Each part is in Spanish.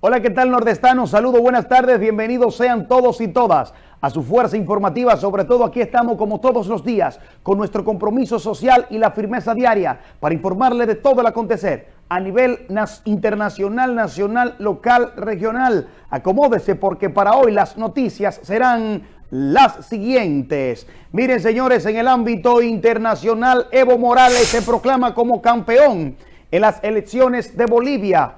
Hola, ¿qué tal nordestanos? Saludos, buenas tardes, bienvenidos sean todos y todas a su fuerza informativa. Sobre todo aquí estamos como todos los días con nuestro compromiso social y la firmeza diaria para informarle de todo el acontecer a nivel internacional, nacional, local, regional. Acomódese porque para hoy las noticias serán las siguientes. Miren señores, en el ámbito internacional Evo Morales se proclama como campeón en las elecciones de Bolivia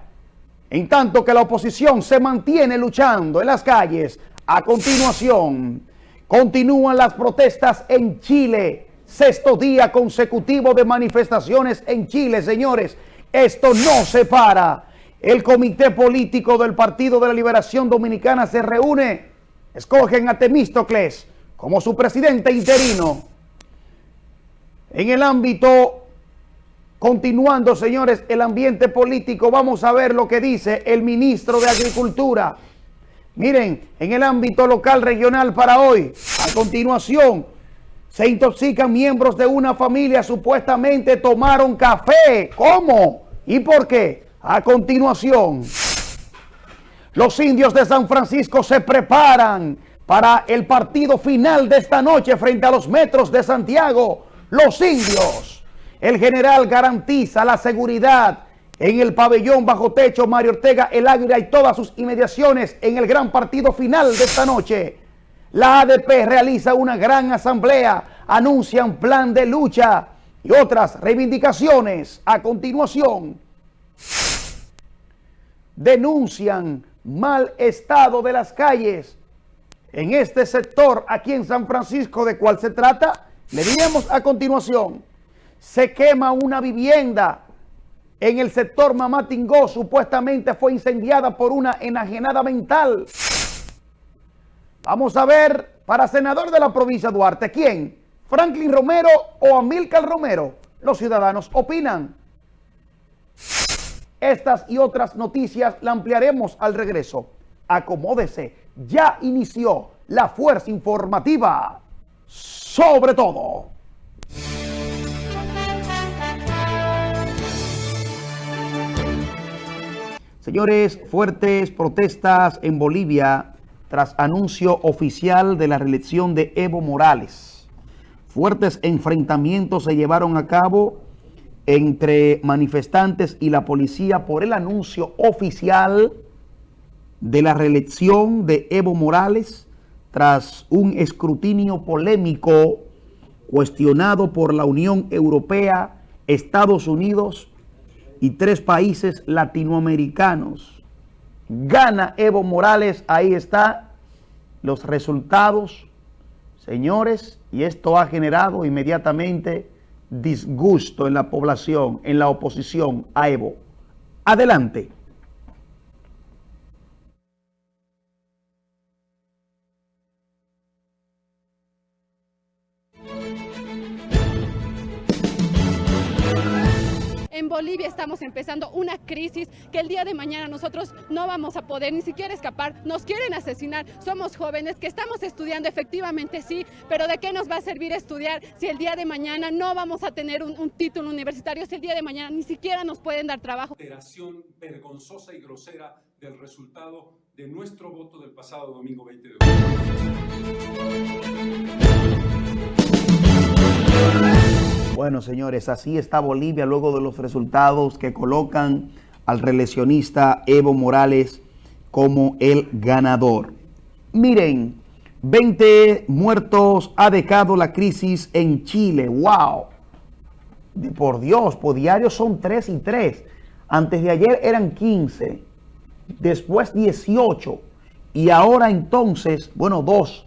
en tanto que la oposición se mantiene luchando en las calles, a continuación, continúan las protestas en Chile. Sexto día consecutivo de manifestaciones en Chile, señores. Esto no se para. El comité político del Partido de la Liberación Dominicana se reúne. Escogen a Temístocles como su presidente interino. En el ámbito Continuando, señores, el ambiente político, vamos a ver lo que dice el ministro de Agricultura. Miren, en el ámbito local regional para hoy, a continuación, se intoxican miembros de una familia, supuestamente tomaron café. ¿Cómo? ¿Y por qué? A continuación, los indios de San Francisco se preparan para el partido final de esta noche frente a los metros de Santiago. Los indios el general garantiza la seguridad en el pabellón bajo techo Mario Ortega, el Águila y todas sus inmediaciones en el gran partido final de esta noche. La ADP realiza una gran asamblea, anuncian plan de lucha y otras reivindicaciones. A continuación, denuncian mal estado de las calles en este sector aquí en San Francisco. ¿De cuál se trata? Le diremos a continuación se quema una vivienda en el sector Mamatingó, supuestamente fue incendiada por una enajenada mental. Vamos a ver, para senador de la provincia Duarte, ¿quién? ¿Franklin Romero o Amílcar Romero? Los ciudadanos opinan. Estas y otras noticias la ampliaremos al regreso. Acomódese, ya inició la fuerza informativa. Sobre todo. Señores, fuertes protestas en Bolivia tras anuncio oficial de la reelección de Evo Morales. Fuertes enfrentamientos se llevaron a cabo entre manifestantes y la policía por el anuncio oficial de la reelección de Evo Morales tras un escrutinio polémico cuestionado por la Unión Europea, Estados Unidos y tres países latinoamericanos. Gana Evo Morales, ahí está los resultados, señores, y esto ha generado inmediatamente disgusto en la población, en la oposición a Evo. Adelante. Bolivia estamos empezando una crisis que el día de mañana nosotros no vamos a poder ni siquiera escapar. Nos quieren asesinar, somos jóvenes que estamos estudiando efectivamente, sí, pero ¿de qué nos va a servir estudiar si el día de mañana no vamos a tener un, título universitario, si el día de mañana ni siquiera nos pueden dar trabajo? Operación vergonzosa y grosera del resultado de nuestro voto del pasado domingo 20 de bueno, señores, así está Bolivia luego de los resultados que colocan al reeleccionista Evo Morales como el ganador. Miren, 20 muertos ha dejado la crisis en Chile. ¡Wow! Por Dios, por diario son 3 y 3. Antes de ayer eran 15, después 18 y ahora entonces, bueno, 2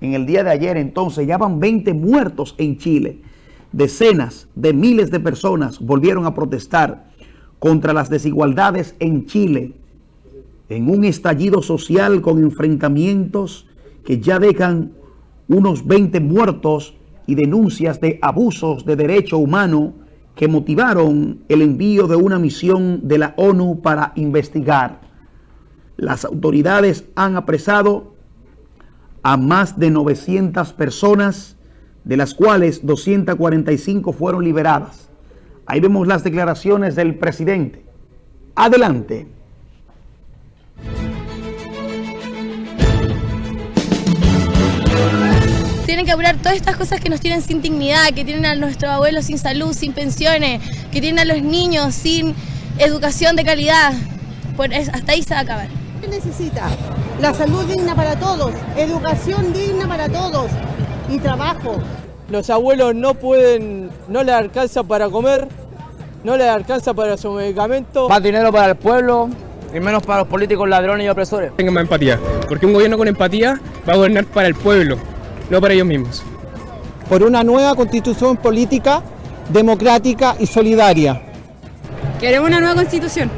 en el día de ayer, entonces ya van 20 muertos en Chile. Decenas de miles de personas volvieron a protestar contra las desigualdades en Chile, en un estallido social con enfrentamientos que ya dejan unos 20 muertos y denuncias de abusos de derecho humano que motivaron el envío de una misión de la ONU para investigar. Las autoridades han apresado a más de 900 personas de las cuales 245 fueron liberadas. Ahí vemos las declaraciones del presidente. Adelante. tienen que hablar todas estas cosas que nos tienen sin dignidad, que tienen a nuestros abuelos sin salud, sin pensiones, que tienen a los niños sin educación de calidad. Por eso, hasta ahí se va a acabar. ¿Qué necesita? La salud digna para todos, educación digna para todos, y trabajo. Los abuelos no pueden, no les alcanza para comer, no les alcanza para su medicamento. Más dinero para el pueblo y menos para los políticos ladrones y opresores. Tengan más empatía, porque un gobierno con empatía va a gobernar para el pueblo, no para ellos mismos. Por una nueva constitución política, democrática y solidaria. Queremos una nueva constitución.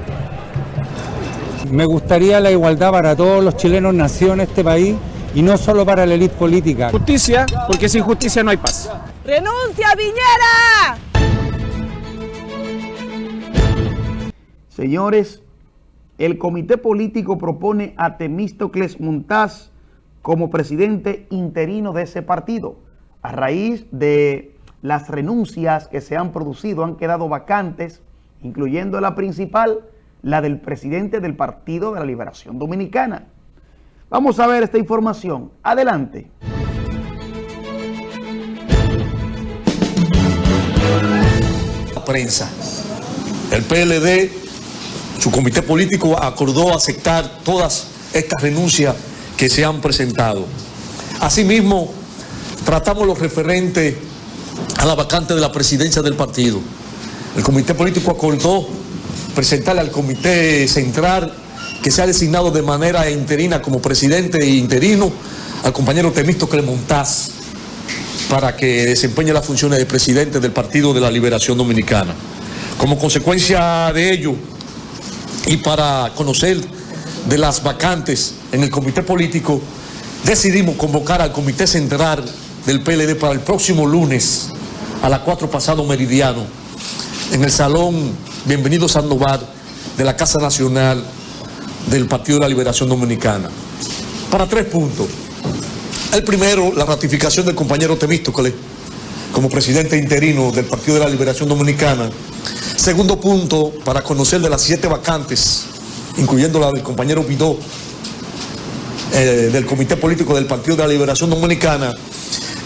Me gustaría la igualdad para todos los chilenos nacidos en este país y no solo para la élite política. Justicia, porque sin justicia no hay paz. ¡Renuncia, Viñera! Señores, el comité político propone a Temístocles Montaz como presidente interino de ese partido. A raíz de las renuncias que se han producido, han quedado vacantes, incluyendo la principal, la del presidente del Partido de la Liberación Dominicana. Vamos a ver esta información. Adelante. La prensa. El PLD, su comité político acordó aceptar todas estas renuncias que se han presentado. Asimismo, tratamos los referentes a la vacante de la presidencia del partido. El comité político acordó presentarle al comité central que se ha designado de manera interina como presidente e interino al compañero Temisto Clemontaz para que desempeñe las funciones de presidente del Partido de la Liberación Dominicana. Como consecuencia de ello y para conocer de las vacantes en el comité político, decidimos convocar al comité central del PLD para el próximo lunes a las 4 pasado meridiano en el Salón Bienvenido Sandoval de la Casa Nacional del Partido de la Liberación Dominicana. Para tres puntos. El primero, la ratificación del compañero Temístocles como presidente interino del Partido de la Liberación Dominicana. Segundo punto, para conocer de las siete vacantes, incluyendo la del compañero Vidó, eh, del Comité Político del Partido de la Liberación Dominicana.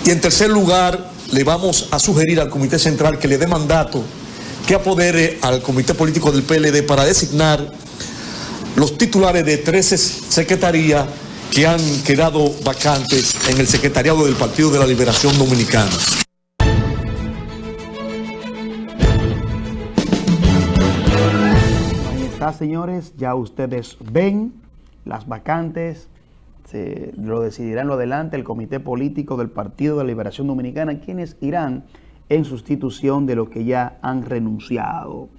Y en tercer lugar, le vamos a sugerir al Comité Central que le dé mandato que apodere al Comité Político del PLD para designar los titulares de 13 secretarías que han quedado vacantes en el secretariado del Partido de la Liberación Dominicana. Ahí está, señores, ya ustedes ven las vacantes, se lo decidirán lo adelante el Comité Político del Partido de la Liberación Dominicana, quienes irán en sustitución de los que ya han renunciado.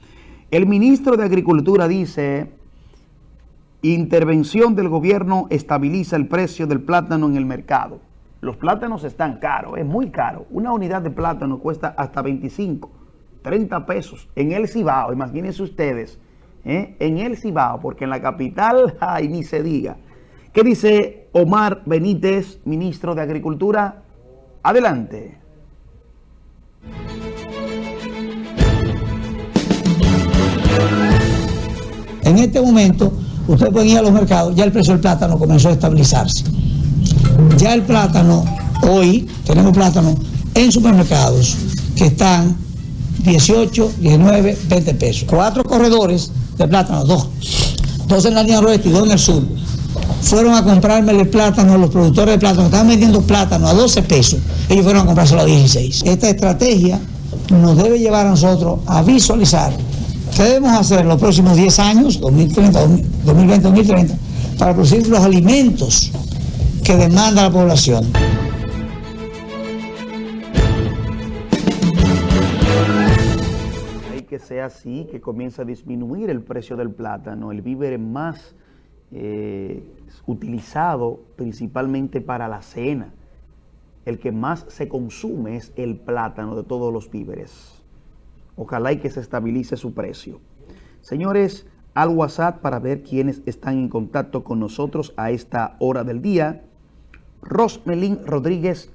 El ministro de Agricultura dice, intervención del gobierno estabiliza el precio del plátano en el mercado. Los plátanos están caros, es muy caro. Una unidad de plátano cuesta hasta 25, 30 pesos en el Cibao, imagínense ustedes, ¿eh? en el Cibao, porque en la capital, ay, ni se diga. ¿Qué dice Omar Benítez, ministro de Agricultura? Adelante. En este momento, usted puede ir a los mercados, ya el precio del plátano comenzó a estabilizarse. Ya el plátano, hoy tenemos plátano en supermercados que están 18, 19, 20 pesos. Cuatro corredores de plátano, dos. Dos en la línea oeste y dos en el sur. Fueron a comprarme el plátano, los productores de plátano, estaban vendiendo plátano a 12 pesos. Ellos fueron a comprárselo a 16. Esta estrategia nos debe llevar a nosotros a visualizar qué debemos hacer en los próximos 10 años, 2030, 2020, 2030, para producir los alimentos que demanda la población. Hay que sea así, que comience a disminuir el precio del plátano, el víver más eh, utilizado principalmente para la cena el que más se consume es el plátano de todos los víveres. Ojalá y que se estabilice su precio. Señores, al WhatsApp para ver quiénes están en contacto con nosotros a esta hora del día. Rosmelín Rodríguez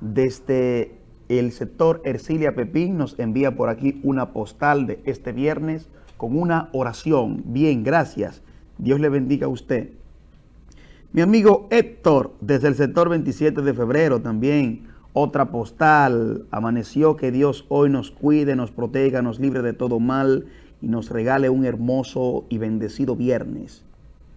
desde el sector Ercilia Pepín nos envía por aquí una postal de este viernes con una oración. Bien, gracias. Dios le bendiga a usted. Mi amigo Héctor, desde el sector 27 de febrero también, otra postal. Amaneció que Dios hoy nos cuide, nos proteja, nos libre de todo mal y nos regale un hermoso y bendecido viernes.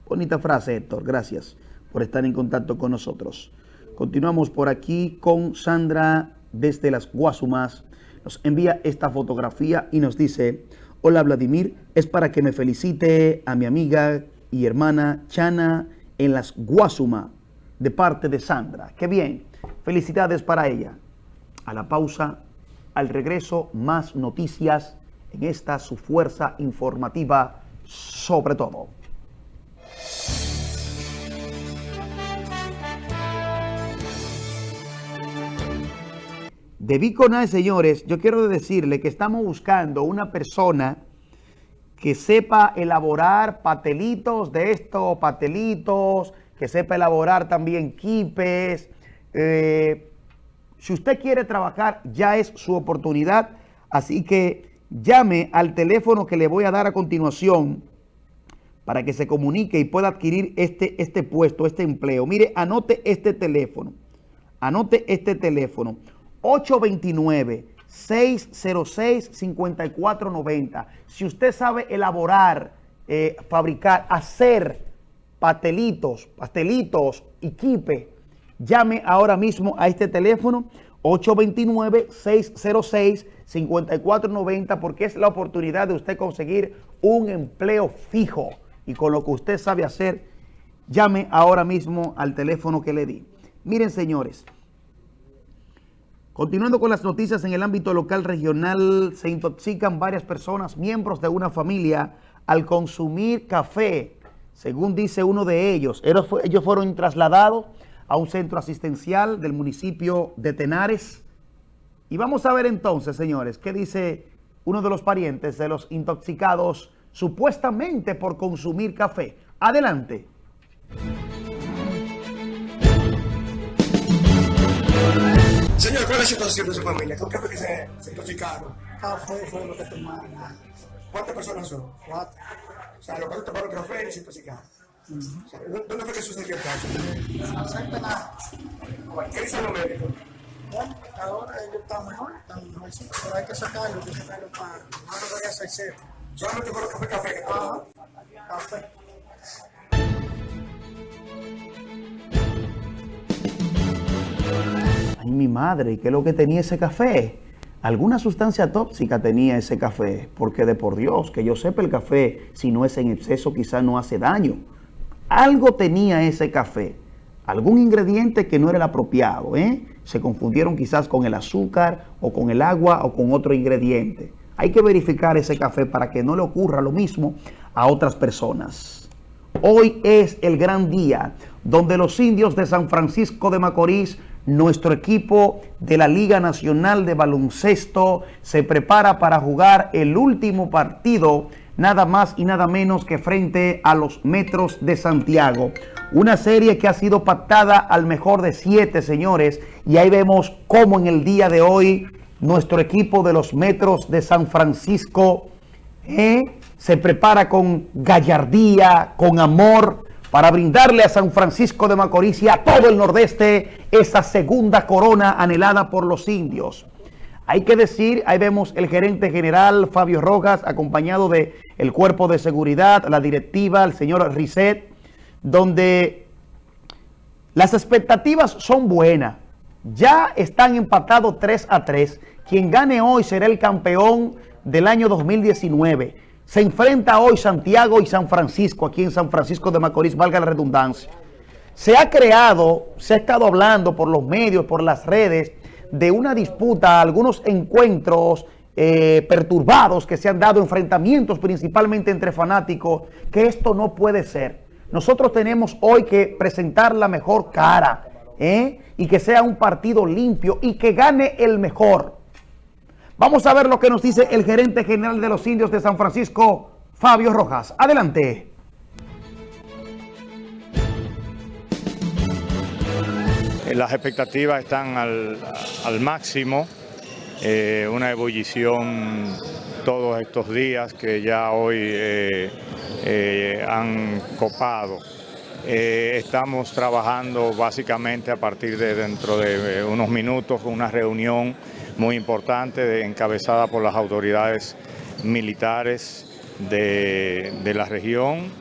Bonita frase, Héctor. Gracias por estar en contacto con nosotros. Continuamos por aquí con Sandra desde las Guasumas. Nos envía esta fotografía y nos dice, hola Vladimir, es para que me felicite a mi amiga y hermana Chana en las Guasuma de parte de Sandra. Qué bien. Felicidades para ella. A la pausa, al regreso, más noticias en esta su fuerza informativa sobre todo. De Biconal, señores, yo quiero decirle que estamos buscando una persona que sepa elaborar patelitos de estos patelitos, que sepa elaborar también quipes. Eh, si usted quiere trabajar, ya es su oportunidad. Así que llame al teléfono que le voy a dar a continuación para que se comunique y pueda adquirir este, este puesto, este empleo. Mire, anote este teléfono. Anote este teléfono. 829 606-5490. Si usted sabe elaborar, eh, fabricar, hacer pastelitos, pastelitos y quipe, llame ahora mismo a este teléfono 829-606-5490 porque es la oportunidad de usted conseguir un empleo fijo y con lo que usted sabe hacer, llame ahora mismo al teléfono que le di. Miren señores, Continuando con las noticias en el ámbito local regional, se intoxican varias personas, miembros de una familia, al consumir café. Según dice uno de ellos, ellos fueron trasladados a un centro asistencial del municipio de Tenares. Y vamos a ver entonces, señores, qué dice uno de los parientes de los intoxicados supuestamente por consumir café. Adelante. Señor, ¿cuál es la situación de su familia? ¿Con qué fue que se, se intoxicaron? Café fue lo que tomaron. ¿Cuántas personas son? Cuatro. O sea, los cuatro tomaron café y se intoxicaron. ¿Dónde fue que sucedió el caso? No sé, nada. ¿Qué dicen los médicos? Bueno, ahora ellos están mejor, están mejor, sí, pero hay que sacarlo, hay que sacarlo para... No lo voy a hacer cero. ¿Solamente fue café, café que? Café. Ay, mi madre, ¿qué es lo que tenía ese café? Alguna sustancia tóxica tenía ese café, porque de por Dios, que yo sepa el café, si no es en exceso, quizás no hace daño. Algo tenía ese café, algún ingrediente que no era el apropiado, ¿eh? Se confundieron quizás con el azúcar o con el agua o con otro ingrediente. Hay que verificar ese café para que no le ocurra lo mismo a otras personas. Hoy es el gran día donde los indios de San Francisco de Macorís nuestro equipo de la Liga Nacional de Baloncesto se prepara para jugar el último partido, nada más y nada menos que frente a los Metros de Santiago. Una serie que ha sido pactada al mejor de siete, señores, y ahí vemos cómo en el día de hoy nuestro equipo de los Metros de San Francisco eh, se prepara con gallardía, con amor, para brindarle a San Francisco de Macorís y a todo el nordeste esa segunda corona anhelada por los indios. Hay que decir, ahí vemos el gerente general Fabio Rojas, acompañado de el cuerpo de seguridad, la directiva, el señor Risset, donde las expectativas son buenas. Ya están empatados 3 a 3. Quien gane hoy será el campeón del año 2019. Se enfrenta hoy Santiago y San Francisco, aquí en San Francisco de Macorís, valga la redundancia. Se ha creado, se ha estado hablando por los medios, por las redes, de una disputa, algunos encuentros eh, perturbados que se han dado, enfrentamientos principalmente entre fanáticos, que esto no puede ser. Nosotros tenemos hoy que presentar la mejor cara, ¿eh? y que sea un partido limpio y que gane el mejor. Vamos a ver lo que nos dice el gerente general de los indios de San Francisco, Fabio Rojas. Adelante. Las expectativas están al, máximo, eh, una ebullición todos estos días que ya hoy eh, eh, han copado. Eh, estamos trabajando básicamente a partir de dentro de eh, unos minutos una reunión muy importante encabezada por las autoridades militares de, la región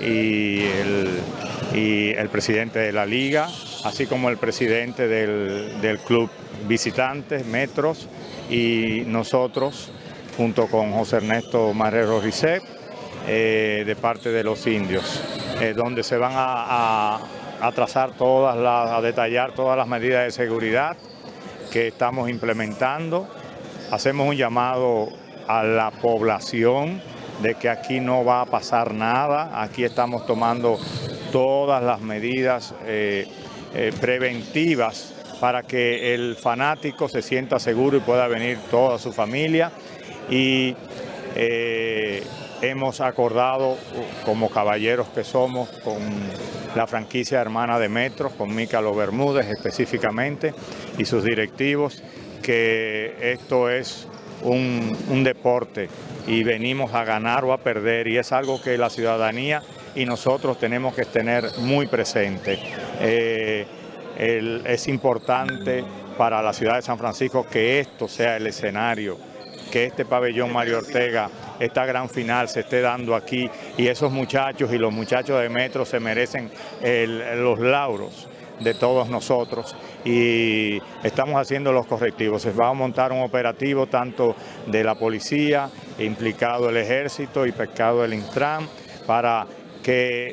y el, presidente de la liga, así como el presidente del, club visitantes, Metros, y nosotros, junto con José Ernesto Marrero Ricet, eh, de parte de los indios, eh, donde se van a, trazar todas las, a detallar todas las medidas de seguridad que estamos implementando. Hacemos un llamado a la población de que aquí no va a pasar nada, aquí estamos tomando todas las medidas eh, preventivas para que el fanático se sienta seguro y pueda venir toda su familia. Y hemos acordado, como caballeros que somos, con la franquicia hermana de Metro, con Mícalo Bermúdez específicamente, y sus directivos, que esto es un, deporte y venimos a ganar o a perder, y es algo que la ciudadanía y nosotros tenemos que tener muy presente. Eh, es importante para la ciudad de San Francisco que esto sea el escenario, que este pabellón Mario Ortega esta gran final se esté dando aquí y esos muchachos y los muchachos de Metro se merecen los lauros de todos nosotros y estamos haciendo los correctivos. Se va a montar un operativo tanto de la policía, implicado el ejército y pescado el Intran, para que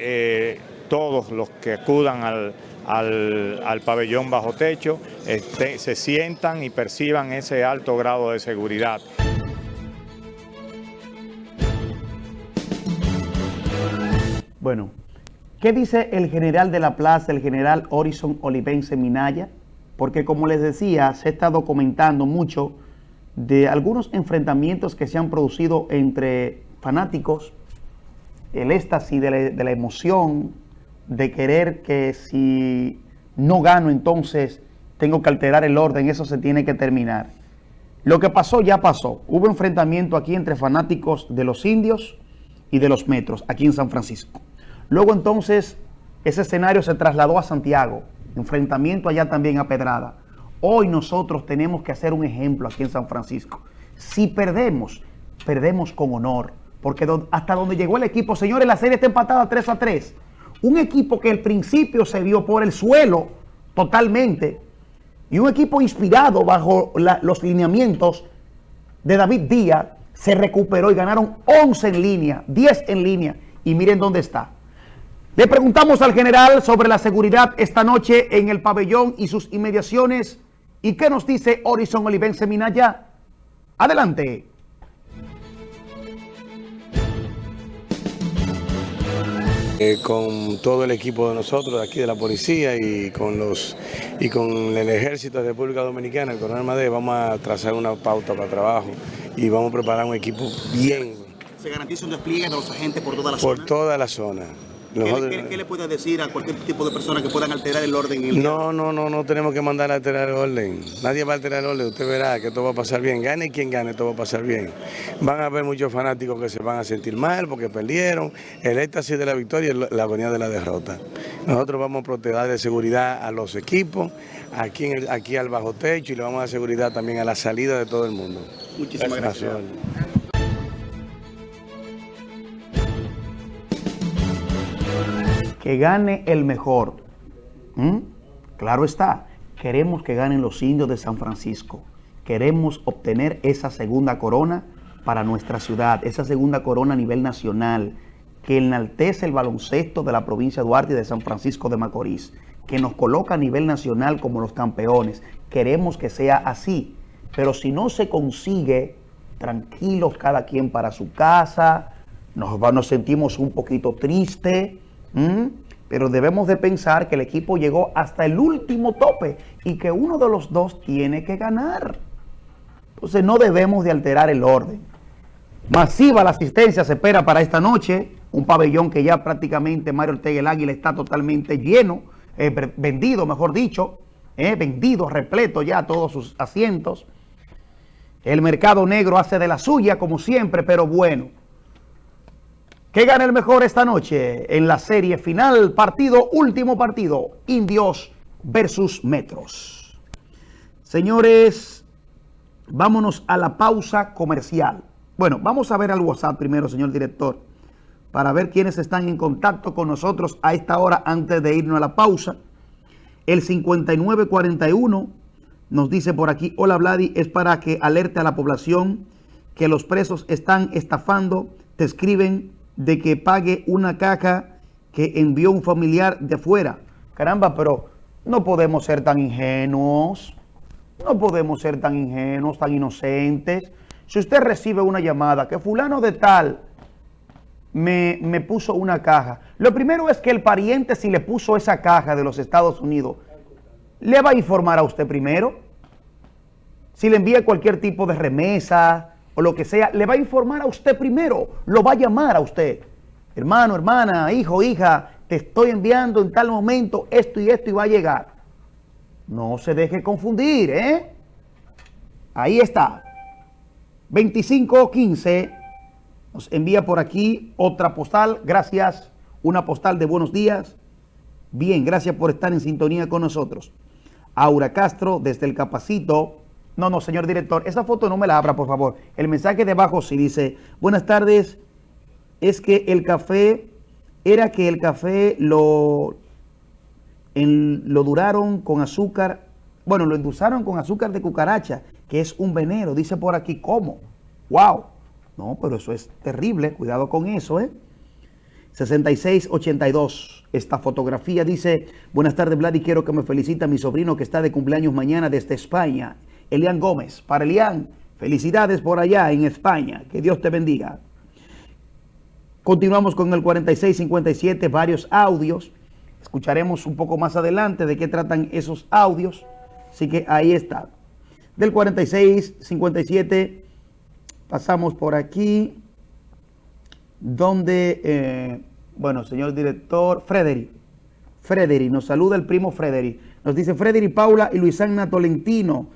eh, todos los que acudan al, pabellón bajo techo este, se sientan y perciban ese alto grado de seguridad. Bueno, ¿qué dice el general de la plaza, el general Horizon Olivense Minaya? Porque como les decía, se está documentando mucho de algunos enfrentamientos que se han producido entre fanáticos, el éxtasis de la, emoción, de querer que si no gano entonces tengo que alterar el orden, eso se tiene que terminar. Lo que pasó ya pasó. Hubo enfrentamiento aquí entre fanáticos de los indios y de los metros, aquí en San Francisco. Luego entonces ese escenario se trasladó a Santiago, enfrentamiento allá también a Pedrada. Hoy nosotros tenemos que hacer un ejemplo aquí en San Francisco. Si perdemos, perdemos con honor, porque hasta donde llegó el equipo, señores, la serie está empatada 3 a 3. Un equipo que al principio se vio por el suelo totalmente y un equipo inspirado bajo los lineamientos de David Díaz se recuperó y ganaron 11 en línea, 10 en línea y miren dónde está. Le preguntamos al general sobre la seguridad esta noche en el pabellón y sus inmediaciones. ¿Y qué nos dice Horizon Olivense Minaya? Adelante. Eh, con todo el equipo de nosotros, aquí de la policía y con los y con el ejército de República Dominicana, el coronel Madrid, vamos a trazar una pauta para trabajo y vamos a preparar un equipo bien. ¿Se garantiza un despliegue de los agentes por toda la zona? Por toda la zona. ¿Qué, le puede decir a cualquier tipo de persona que puedan alterar el orden? no, no, no, no tenemos que mandar a alterar el orden. Nadie va a alterar el orden. Usted verá que todo va a pasar bien. Gane quien gane, todo va a pasar bien. Van a haber muchos fanáticos que se van a sentir mal porque perdieron. El éxtasis de la victoria es la agonía de la derrota. Nosotros vamos a proteger de seguridad a los equipos, aquí, aquí al bajo techo y le vamos a dar seguridad también a la salida de todo el mundo. Muchísimas gracias. Que gane el mejor. ¿Mm? Claro está, queremos que ganen los indios de San Francisco. Queremos obtener esa segunda corona para nuestra ciudad, esa segunda corona a nivel nacional, que enaltece el baloncesto de la provincia de Duarte y de San Francisco de Macorís, que nos coloca a nivel nacional como los campeones. Queremos que sea así, pero si no se consigue, tranquilos cada quien para su casa, nos, nos sentimos un poquito tristes, ¿Mm? Pero debemos de pensar que el equipo llegó hasta el último tope y que uno de los dos tiene que ganar. Entonces no debemos de alterar el orden. Masiva la asistencia se espera para esta noche. Un pabellón que ya prácticamente Mario Ortega el Águila está totalmente lleno, eh, vendido mejor dicho, eh, vendido, repleto ya todos sus asientos. El mercado negro hace de la suya como siempre, pero bueno. ¿Qué gana el mejor esta noche en la serie final? Partido, último partido. Indios versus Metros. Señores, vámonos a la pausa comercial. Bueno, vamos a ver al WhatsApp primero, señor director, para ver quiénes están en contacto con nosotros a esta hora antes de irnos a la pausa. El 5941 nos dice por aquí, hola Vladi, es para que alerte a la población que los presos están estafando, te escriben de que pague una caja que envió un familiar de fuera. Caramba, pero no podemos ser tan ingenuos, no podemos ser tan ingenuos, tan inocentes. Si usted recibe una llamada que fulano de tal me, me, puso una caja, lo primero es que el pariente si le puso esa caja de los Estados Unidos, le va a informar a usted primero. Si le envía cualquier tipo de remesa o lo que sea, le va a informar a usted primero, lo va a llamar a usted. Hermano, hermana, hijo, hija, te estoy enviando en tal momento esto y esto y va a llegar. No se deje confundir, ¿eh? Ahí está. 2515 nos envía por aquí otra postal. Gracias. Una postal de buenos días. Bien, gracias por estar en sintonía con nosotros. Aura Castro desde el Capacito. No, no, señor director, esa foto no me la abra, por favor. El mensaje de abajo sí dice, buenas tardes, es que el café, era que el café lo, lo duraron con azúcar, bueno, lo endulzaron con azúcar de cucaracha, que es un veneno. Dice por aquí, ¿cómo? ¡Wow! No, pero eso es terrible, cuidado con eso, ¿eh? 6682. Esta fotografía dice, buenas tardes Vlad y quiero que me felicite a mi sobrino que está de cumpleaños mañana desde España. Elian Gómez. Para Elian, felicidades por allá en España. Que Dios te bendiga. Continuamos con el 4657, varios audios. Escucharemos un poco más adelante de qué tratan esos audios. Así que ahí está. Del 4657 pasamos por aquí donde, eh, bueno, señor director, Frederick. Frederick, nos saluda el primo Frederick. Nos dice Frederick Paula y Luisana Tolentino.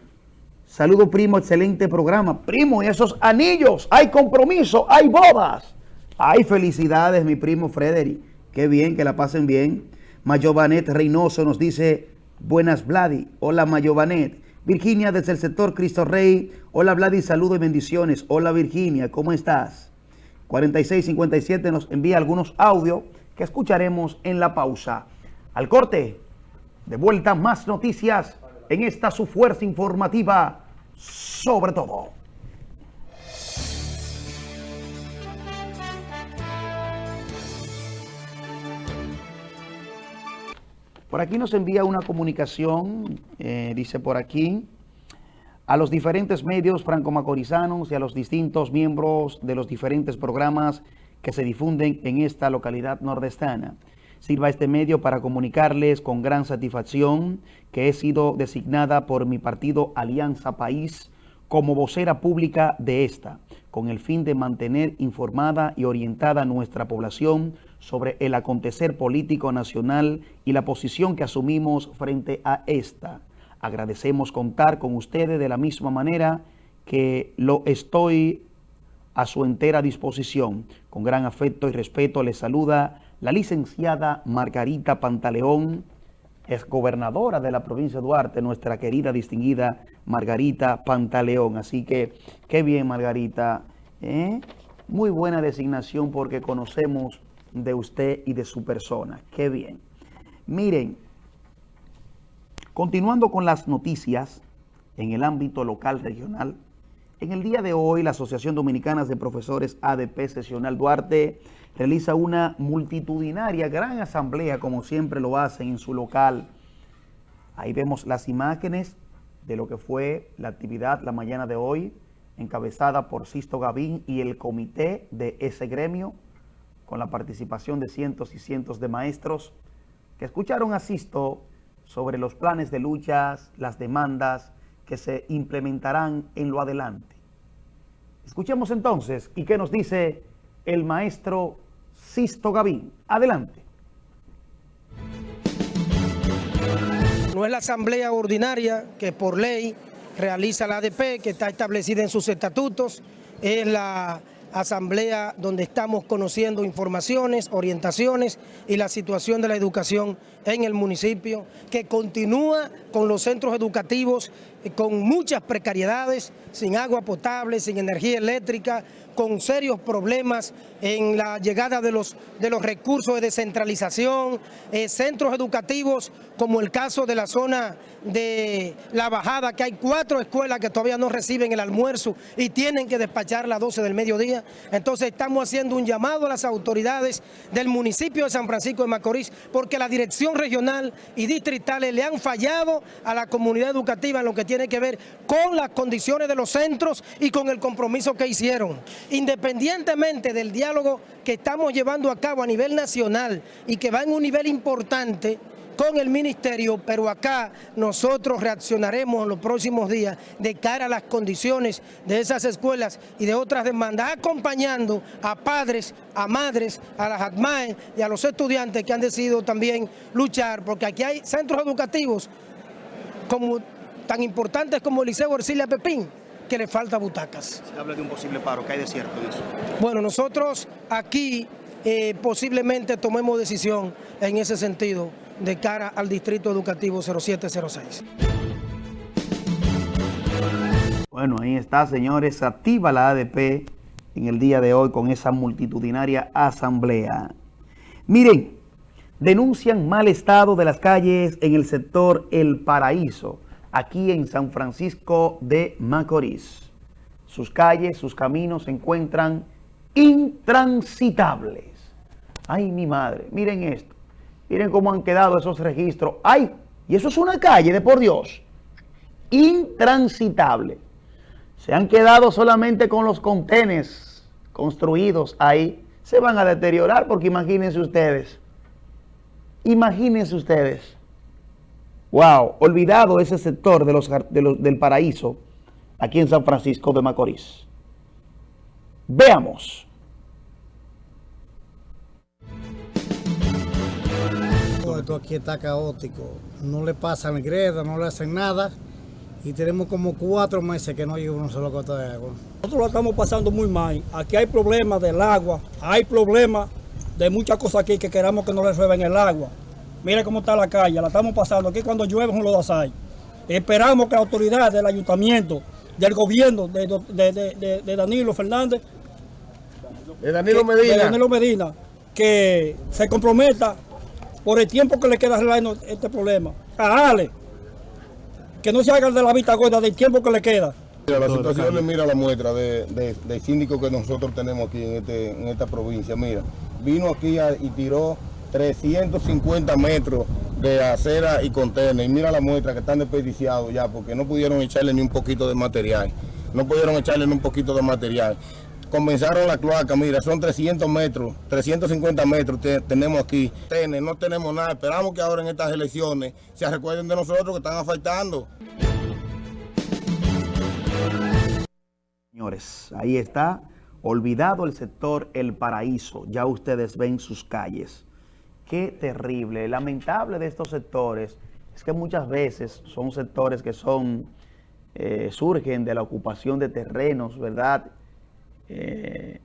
Saludo, primo, excelente programa. Primo, y esos anillos, hay compromiso, hay bodas. Hay felicidades, mi primo Frederick. Qué bien, que la pasen bien. Mayovanet Reynoso nos dice, buenas Vladi. Hola Mayovanet. Virginia desde el sector Cristo Rey. Hola Vladi, saludo y bendiciones. Hola Virginia, ¿cómo estás? 4657 nos envía algunos audios que escucharemos en la pausa. Al corte, de vuelta más noticias en esta su fuerza informativa sobre todo. Por aquí nos envía una comunicación, eh, dice por aquí, a los diferentes medios franco-macorizanos y a los distintos miembros de los diferentes programas que se difunden en esta localidad nordestana. Sirva este medio para comunicarles con gran satisfacción que he sido designada por mi partido Alianza País como vocera pública de esta, con el fin de mantener informada y orientada a nuestra población sobre el acontecer político nacional y la posición que asumimos frente a esta. Agradecemos contar con ustedes de la misma manera que lo estoy a su entera disposición. Con gran afecto y respeto les saluda la licenciada Margarita Pantaleón, es gobernadora de la provincia de Duarte, nuestra querida distinguida Margarita Pantaleón. Así que, qué bien Margarita, ¿eh? muy buena designación porque conocemos de usted y de su persona. Qué bien. Miren, Continuando con las noticias en el ámbito local regional, en el día de hoy la Asociación Dominicana de Profesores ADP Sesional Duarte realiza una multitudinaria gran asamblea como siempre lo hacen en su local. Ahí vemos las imágenes de lo que fue la actividad la mañana de hoy encabezada por Sisto Gavín y el comité de ese gremio con la participación de cientos y cientos de maestros que escucharon a Sisto sobre los planes de luchas, las demandas que se implementarán en lo adelante. Escuchemos entonces y qué nos dice el maestro Sisto Gavín. Adelante. No es la asamblea ordinaria que por ley realiza la ADP, que está establecida en sus estatutos, es la asamblea donde estamos conociendo informaciones, orientaciones y la situación de la educación en el municipio, que continúa con los centros educativos eh, con muchas precariedades, sin agua potable, sin energía eléctrica, con serios problemas en la llegada de los, de los recursos de descentralización, eh, centros educativos como el caso de la zona de La Bajada, que hay cuatro escuelas que todavía no reciben el almuerzo y tienen que despachar a las 12 del mediodía. Entonces estamos haciendo un llamado a las autoridades del municipio de San Francisco de Macorís porque la dirección regional y distritales le han fallado a la comunidad educativa en lo que tiene que ver con las condiciones de los centros y con el compromiso que hicieron. Independientemente del diálogo que estamos llevando a cabo a nivel nacional y que va en un nivel importante con el ministerio, pero acá nosotros reaccionaremos en los próximos días de cara a las condiciones de esas escuelas y de otras demandas, acompañando a padres, a madres, a las ADMAE y a los estudiantes que han decidido también luchar, porque aquí hay centros educativos como, tan importantes como el Liceo Ercilia Pepín, que le falta butacas. Se habla de un posible paro, ¿qué hay de cierto en eso? Bueno, nosotros aquí eh, posiblemente tomemos decisión en ese sentido de cara al Distrito Educativo 0706. Bueno, ahí está, señores. Activa la ADP en el día de hoy con esa multitudinaria asamblea. Miren, denuncian mal estado de las calles en el sector El Paraíso aquí en San Francisco de Macorís. Sus calles, sus caminos se encuentran intransitables. Ay, mi madre, miren esto. Miren cómo han quedado esos registros. ¡Ay! Y eso es una calle, de por Dios. Intransitable. Se han quedado solamente con los contenes construidos ahí. Se van a deteriorar porque imagínense ustedes. Imagínense ustedes. Wow, olvidado ese sector de los, del paraíso aquí en San Francisco de Macorís. Veamos. Esto aquí está caótico. No le pasan greda, no le hacen nada. Y tenemos como cuatro meses que no llega una sola gota de agua. Nosotros lo estamos pasando muy mal. Aquí hay problemas del agua. Hay problemas de muchas cosas aquí que queramos que nos resuelvan el agua. Mira cómo está la calle, la estamos pasando. Aquí cuando llueve son los hay. Esperamos que la autoridad del ayuntamiento, del gobierno, de, Danilo Fernández, de Danilo Medina. De Danilo Medina, que se comprometa por el tiempo que le queda arreglando este problema. A Ale, que no se haga de la vista gorda del tiempo que le queda. Mira, la situación, mira la muestra de, de, síndico que nosotros tenemos aquí en, este, en esta provincia. Mira, vino aquí y tiró 350 metros de acera y contenedor. Y mira la muestra que están desperdiciados ya porque no pudieron echarle ni un poquito de material. No pudieron echarle ni un poquito de material. Comenzaron la cloaca, mira, son 300 metros, 350 metros tenemos aquí. No tenemos nada, esperamos que ahora en estas elecciones se recuerden de nosotros que están afectando. Señores, ahí está, olvidado el sector El Paraíso, ya ustedes ven sus calles. Qué terrible, lamentable de estos sectores es que muchas veces son sectores que son, eh, surgen de la ocupación de terrenos, ¿verdad? Eh,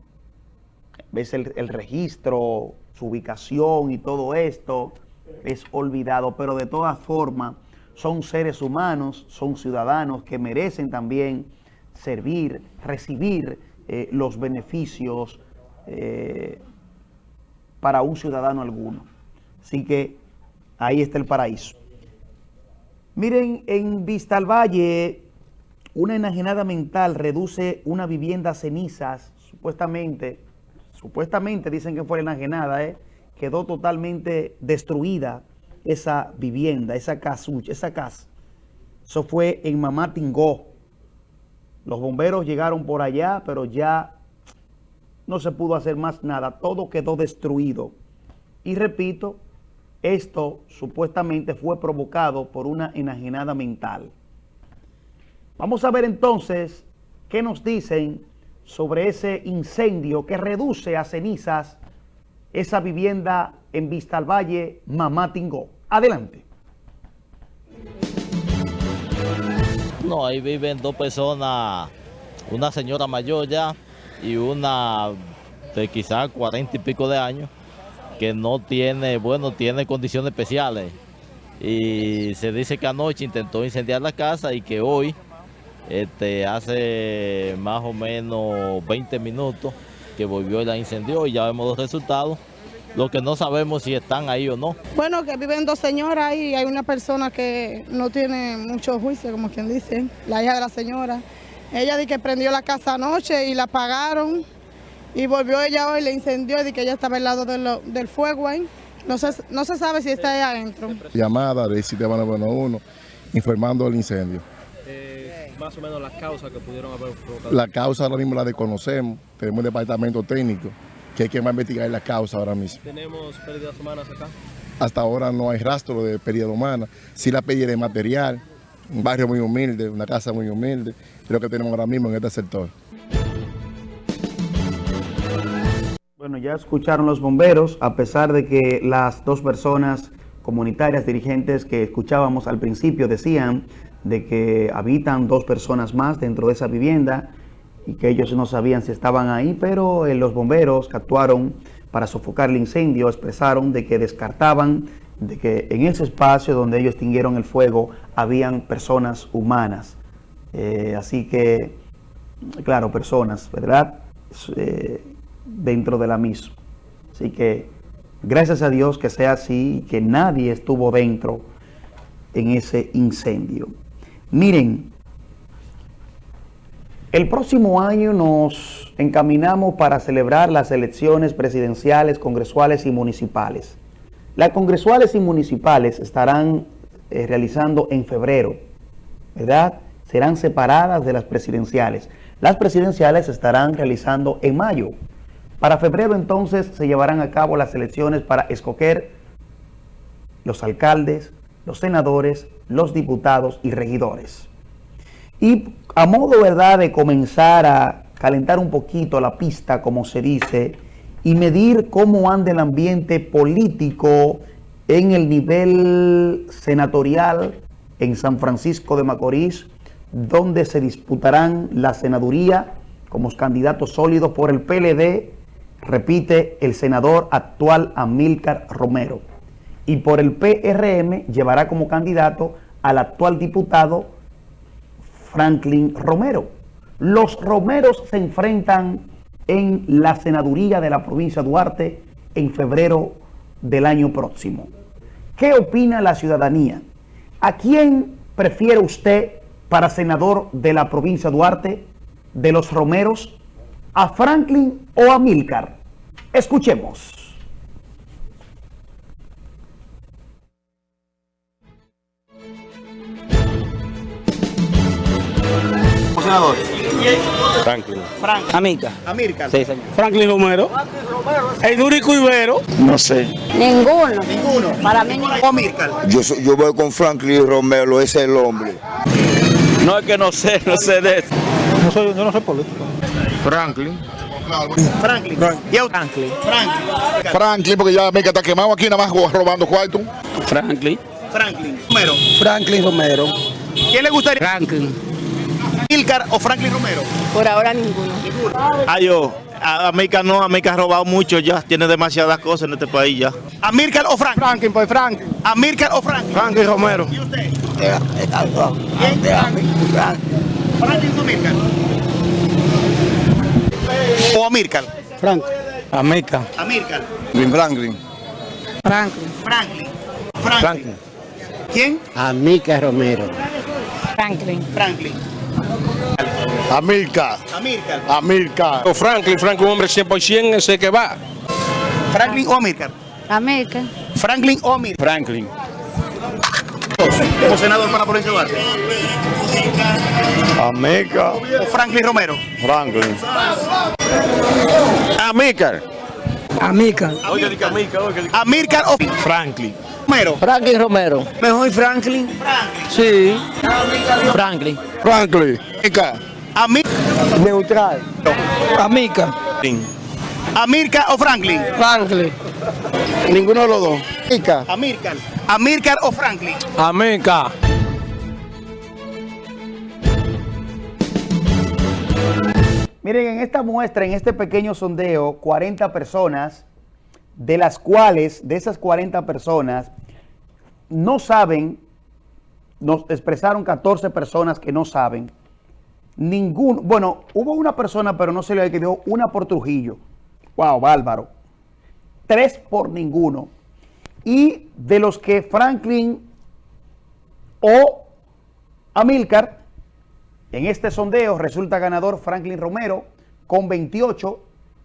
ves el, el registro, su ubicación y todo esto es olvidado, pero de todas formas son seres humanos, son ciudadanos que merecen también servir, recibir eh, los beneficios para un ciudadano alguno. Así que ahí está el paraíso. Miren, en Vista al Valle, una enajenada mental reduce una vivienda a cenizas, supuestamente, supuestamente dicen que fue enajenada, ¿eh? quedó totalmente destruida esa vivienda, esa casucha, esa casa. Eso fue en Mamá Tingó. Los bomberos llegaron por allá, pero ya no se pudo hacer más nada. Todo quedó destruido. Y repito, esto supuestamente fue provocado por una enajenada mental. Vamos a ver entonces qué nos dicen sobre ese incendio que reduce a cenizas esa vivienda en Vista al Valle, Mamá Tingó. Adelante. No, ahí viven dos personas, una señora mayor ya y una de quizás cuarenta y pico de años que no tiene, bueno, tiene condiciones especiales. Y se dice que anoche intentó incendiar la casa y que hoy, este, hace más o menos 20 minutos, que volvió y la incendió y ya vemos los resultados. Lo que no sabemos si están ahí o no. Bueno, que viven dos señoras y hay una persona que no tiene mucho juicio, como quien dice, la hija de la señora. Ella dice que prendió la casa anoche y la apagaron y volvió ella hoy, le incendió y que ella estaba al lado de lo- del fuego ahí. No se, no se sabe si está ahí adentro. Llamada del sistema 911 informando del incendio. Eh, más o menos las causas que pudieron haber provocado. La causa ahora mismo la desconocemos. Tenemos un departamento técnico que hay que investigar la causa ahora mismo. Tenemos pérdidas humanas acá. Hasta ahora no hay rastro de pérdida humana. Sí la pérdida de material, un barrio muy humilde, una casa muy humilde, es lo que tenemos ahora mismo en este sector. Bueno, ya escucharon los bomberos, a pesar de que las dos personas comunitarias dirigentes que escuchábamos al principio decían de que habitan dos personas más dentro de esa vivienda y que ellos no sabían si estaban ahí, pero eh, los bomberos que actuaron para sofocar el incendio expresaron de que descartaban de que en ese espacio donde ellos extinguieron el fuego habían personas humanas. Eh, así que, claro, personas, ¿verdad? Eh, dentro de la misma. Así que gracias a Dios que sea así y que nadie estuvo dentro en ese incendio. Miren, el próximo año nos encaminamos para celebrar las elecciones presidenciales, congresuales y municipales. Las congresuales y municipales estarán eh, realizando en febrero, ¿verdad? Serán separadas de las presidenciales. Las presidenciales estarán realizando en mayo. Para febrero entonces se llevarán a cabo las elecciones para escoger los alcaldes, los senadores, los diputados y regidores. Y a modo verdad de comenzar a calentar un poquito la pista, como se dice, y medir cómo anda el ambiente político en el nivel senatorial en San Francisco de Macorís, donde se disputarán la senaduría como candidatos sólidos por el PLD, repite el senador actual Amílcar Romero. Y por el PRM llevará como candidato al actual diputado Franklin Romero. Los Romeros se enfrentan en la senaduría de la provincia de Duarte en febrero del año próximo. ¿Qué opina la ciudadanía? ¿A quién prefiere usted para senador de la provincia de Duarte, de los Romeros, a Franklin o a Milcar? Escuchemos. Senador. Franklin. Frank. Amica. Amílcar. Sí, señor. Franklin Romero. El Durico Ibero. No sé. Ninguno. Ninguno. Para mí ninguno. Amílcar. Yo, soy- yo voy con Franklin Romero, ese es el hombre. No es que no sé, no sé de eso. No soy, yo no soy político. Franklin. Franklin. ¿Y? Franklin. Franklin. Franklin, porque ya América está quemado aquí, nada más robando cuarto. Franklin. Franklin. Romero. Franklin Romero. ¿Quién le gustaría? Franklin. Amílcar o Franklin Romero. Por ahora ninguno. Ah, yo. A América no, América ha robado mucho ya. Tiene demasiadas cosas en este país ya. Amílcar o Franklin. Franklin, pues Franklin. Amílcar o Franklin. Franklin Romero. ¿Y usted? Franklin o Amílcar. O Amílcar. Frank. América. Amílcar. Franklin. Franklin. Franklin. Franklin. ¿Quién? Amica Romero. Franklin. Franklin. Amilcar. Amílcar. Amilcar. Franklin, Franklin, un hombre 100%, ese que va. Franklin o Amílcar. América. Franklin o Amílcar. Franklin. Como senador para la provincia de Duarte. América. O Franklin Romero. Franklin. Amícar. Oye, Amícar, oye, Amílcar o Franklin. Romero. Franklin Romero. Mejor Franklin. Sí. Franklin. Franklin. Amilcar. Amí- Neutral. Amica. Amílcar o Franklin. Franklin. Ninguno de los dos. Amica. Amílcar. Amílcar o Franklin. América. Miren, en esta muestra, en este pequeño sondeo, 40 personas, de las cuales, de esas 40 personas, no saben, nos expresaron 14 personas que no saben, ningún, bueno, hubo una persona, pero no se le quedó una por Trujillo. Wow, bárbaro. Tres por ninguno. Y de los que Franklin o Amilcar, en este sondeo resulta ganador Franklin Romero con 28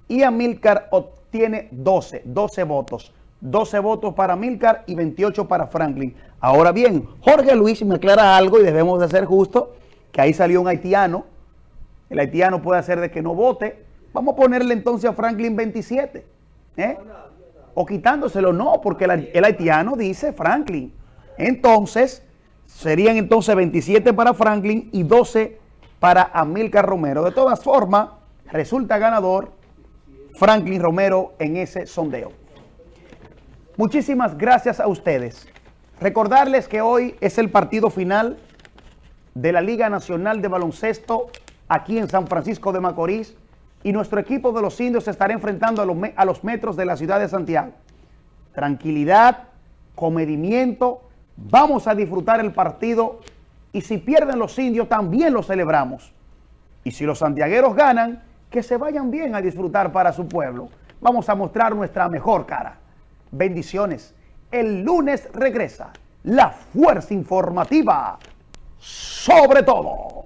y Amilcar obtiene 12, 12 votos. 12 votos para Amilcar y 28 para Franklin. Ahora bien, Jorge Luis me aclara algo y debemos de ser justos, que ahí salió un haitiano. El haitiano puede hacer de que no vote. Vamos a ponerle entonces a Franklin 27. ¿Eh? O quitándoselo, no, porque el, el haitiano dice Franklin. Entonces, serían entonces 27 para Franklin y 12 para Amilcar Romero. De todas formas, resulta ganador Franklin Romero en ese sondeo. Muchísimas gracias a ustedes. Recordarles que hoy es el partido final de la Liga Nacional de Baloncesto aquí en San Francisco de Macorís y nuestro equipo de los indios se estará enfrentando a los, a los metros de la ciudad de Santiago. Tranquilidad, comedimiento, vamos a disfrutar el partido y si pierden los indios también lo celebramos. Y si los santiagueros ganan, que se vayan bien a disfrutar para su pueblo. Vamos a mostrar nuestra mejor cara. Bendiciones. El lunes regresa la fuerza informativa sobre todo.